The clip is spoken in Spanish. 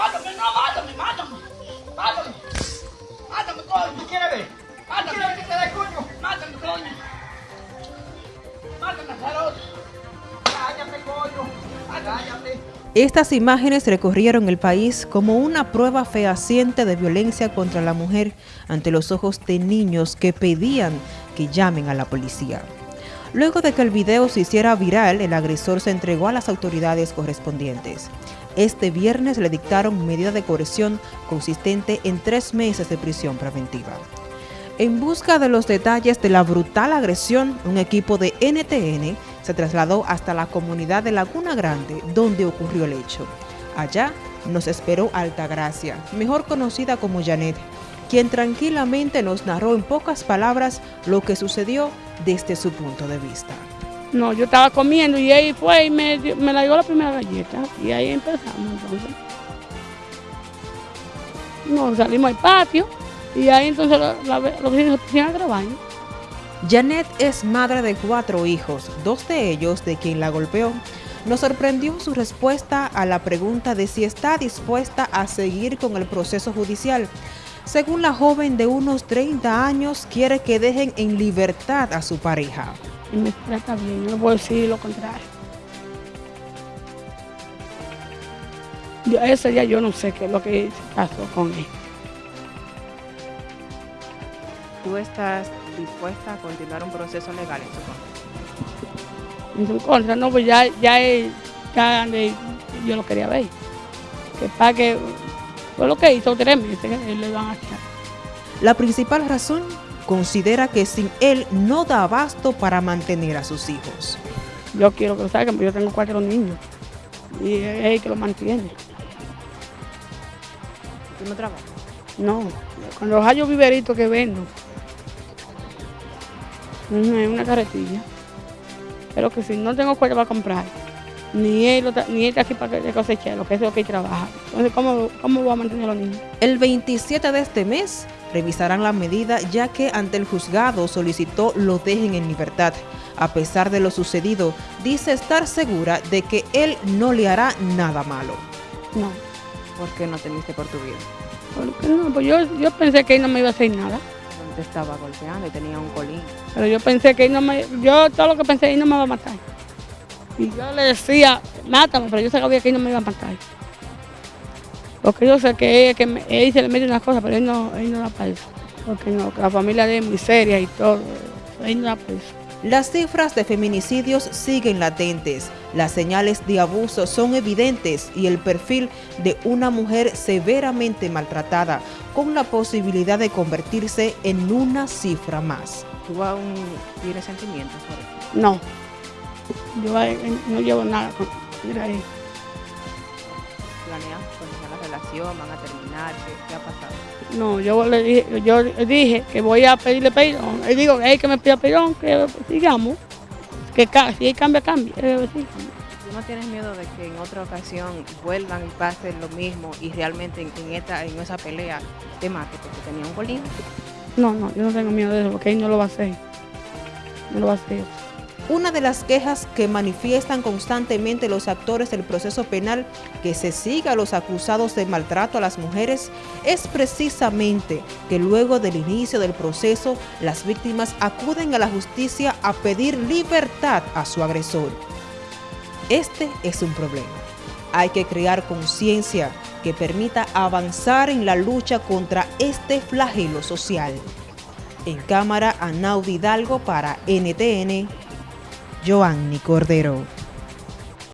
Mátame, no, mátame, mátame. Mátame. Mátame, coño. Mátame. ¿Quieres que te dé coño? Mátame, coño. Mátame, Carlos. Cállate, coño. Cállate. Estas imágenes recorrieron el país como una prueba fehaciente de violencia contra la mujer ante los ojos de niños que pedían que llamen a la policía. Luego de que el video se hiciera viral, el agresor se entregó a las autoridades correspondientes. Este viernes le dictaron medida de coerción consistente en tres meses de prisión preventiva. En busca de los detalles de la brutal agresión, un equipo de NTN se trasladó hasta la comunidad de Laguna Grande, donde ocurrió el hecho. Allá nos esperó Altagracia, mejor conocida como Janet, quien tranquilamente nos narró en pocas palabras lo que sucedió desde su punto de vista. No, yo estaba comiendo y ahí fue y me, me la dio la primera galleta y ahí empezamos entonces. No, salimos al patio y ahí entonces los vecinos se a grabar. Janet es madre de cuatro hijos, dos de ellos de quien la golpeó. Nos sorprendió su respuesta a la pregunta de si está dispuesta a seguir con el proceso judicial. Según la joven de unos 30 años, quiere que dejen en libertad a su pareja. Y me trata bien, yo no puedo decir lo contrario. Yo, ese día yo no sé qué es lo que pasó con él. ¿Tú estás dispuesta a continuar un proceso legal en su contra? En su contra, no, pues ya, ya, ya ande- yo lo quería ver. Que para que fue lo que hizo tres meses, que le van a echar. La principal razón, considera que sin él no da abasto para mantener a sus hijos. Yo quiero que lo saquen, porque yo tengo cuatro niños. Y es él que lo mantiene. ¿Tú no trabajas? No, con los hallos viveritos que vendo. Es una carretilla. Pero que si no tengo cuenta para comprar, ni él, ni él está aquí para que coseche, lo que es lo que trabaja. Entonces, ¿cómo, ¿cómo voy a mantener a los niños? El 27 de este mes revisarán la medida ya que ante el juzgado solicitó lo dejen en libertad. A pesar de lo sucedido, dice estar segura de que él no le hará nada malo. No, ¿Por qué no temiste por tu vida? porque no, pues yo, yo pensé que él no me iba a hacer nada. Te estaba golpeando y tenía un colín. Pero yo pensé que él no me, yo todo lo que pensé, él no me va a matar. Y yo le decía, mátame, pero yo sabía que él no me iba a matar. Porque yo sé que él, que me- él se le mete unas cosas, pero él no, él no da para eso. Porque no, que la familia de él es muy seria y todo. Él no da para eso. Las cifras de feminicidios siguen latentes, las señales de abuso son evidentes y el perfil de una mujer severamente maltratada con la posibilidad de convertirse en una cifra más. ¿Tú aún tienes sentimientos por él? No. Yo eh, no llevo nada con mira ahí. ¿Planean continuar la relación? ¿Van a terminar? ¿Qué, qué ha pasado? No, yo le dije, yo le dije que voy a pedirle perdón. Le digo, hey, que me pida perdón, que sigamos. Que si él cambia, cambia. Eh. ¿Tú no tienes miedo de que en otra ocasión vuelvan y pasen lo mismo y realmente en, en esta, en esa pelea te mate porque tenía un colín? No, no, yo no tengo miedo de eso, porque él no lo va a hacer. No lo va a hacer. Una de las quejas que manifiestan constantemente los actores del proceso penal que se siga a los acusados de maltrato a las mujeres es precisamente que luego del inicio del proceso las víctimas acuden a la justicia a pedir libertad a su agresor. Este es un problema. Hay que crear conciencia que permita avanzar en la lucha contra este flagelo social. En cámara, Anaudi Hidalgo para NTN, Joanny Cordero.